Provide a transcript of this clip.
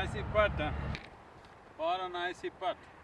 Nice putt, Para What a.